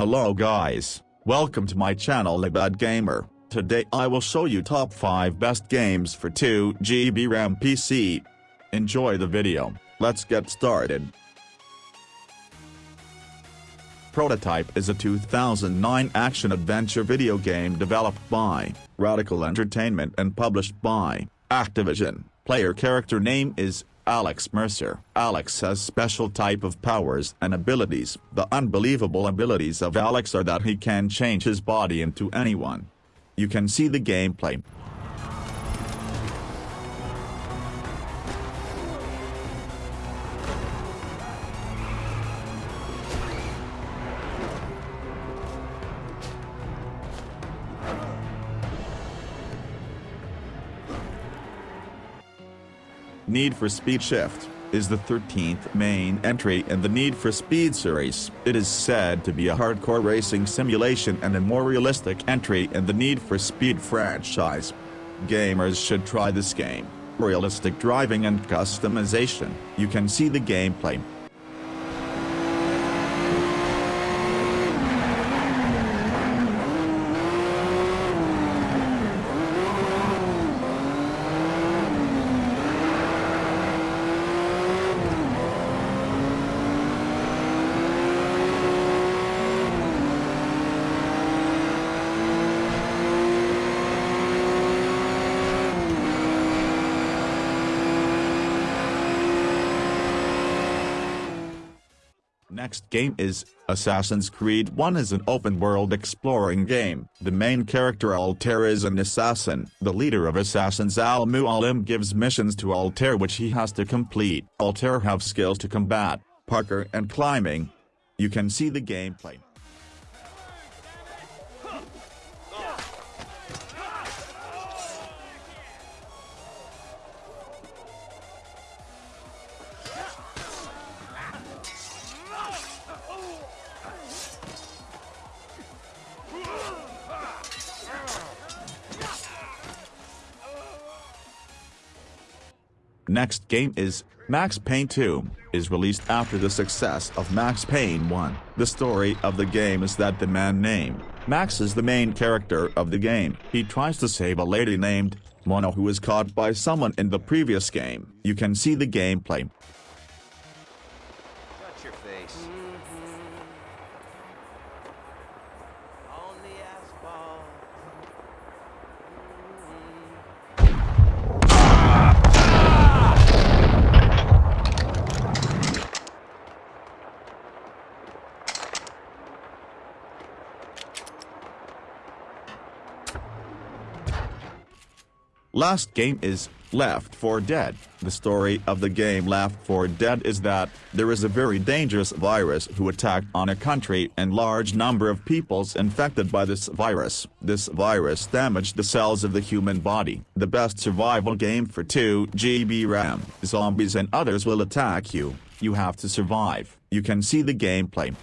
Hello guys, welcome to my channel Lebad Gamer. Today I will show you top 5 best games for 2GB RAM PC. Enjoy the video, let's get started. Prototype is a 2009 action-adventure video game developed by Radical Entertainment and published by Activision. Player character name is Alex Mercer. Alex has special type of powers and abilities. The unbelievable abilities of Alex are that he can change his body into anyone. You can see the gameplay. Need for Speed Shift is the 13th main entry in the Need for Speed series. It is said to be a hardcore racing simulation and a more realistic entry in the Need for Speed franchise. Gamers should try this game. Realistic driving and customization, you can see the gameplay. Next game is, Assassin's Creed 1 is an open-world exploring game. The main character Altair is an assassin. The leader of assassins Al-Mualim gives missions to Altair which he has to complete. Altair have skills to combat, parkour and climbing. You can see the gameplay. Next game is, Max Payne 2, is released after the success of Max Payne 1. The story of the game is that the man named Max is the main character of the game. He tries to save a lady named Mona who was caught by someone in the previous game. You can see the gameplay. Last game is Left 4 Dead. The story of the game Left 4 Dead is that there is a very dangerous virus who attacked on a country and large number of peoples infected by this virus. This virus damaged the cells of the human body. The best survival game for 2 GB RAM. Zombies and others will attack you. You have to survive. You can see the gameplay.